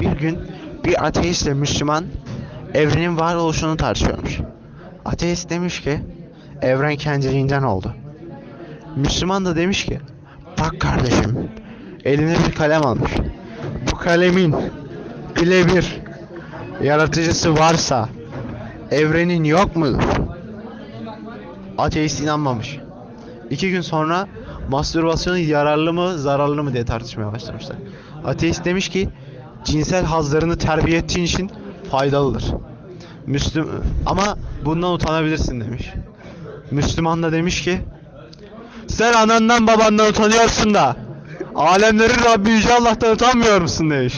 Bir gün bir ateistle Müslüman evrenin varoluşunu tartışıyormuş. Ateist demiş ki evren kendiliğinden oldu. Müslüman da demiş ki bak kardeşim eline bir kalem almış. Bu kalemin birebir yaratıcısı varsa evrenin yok mudur? Ateist inanmamış. İki gün sonra mastürbasyon yararlı mı zararlı mı diye tartışmaya başlamışlar. Ateist demiş ki cinsel hazlarını terbiye ettiğin için faydalıdır. Müslüm ama bundan utanabilirsin demiş. Müslüman da demiş ki sen anandan babandan utanıyorsun da alemlerin Rabbi Yüce Allah'tan utanmıyor musun demiş.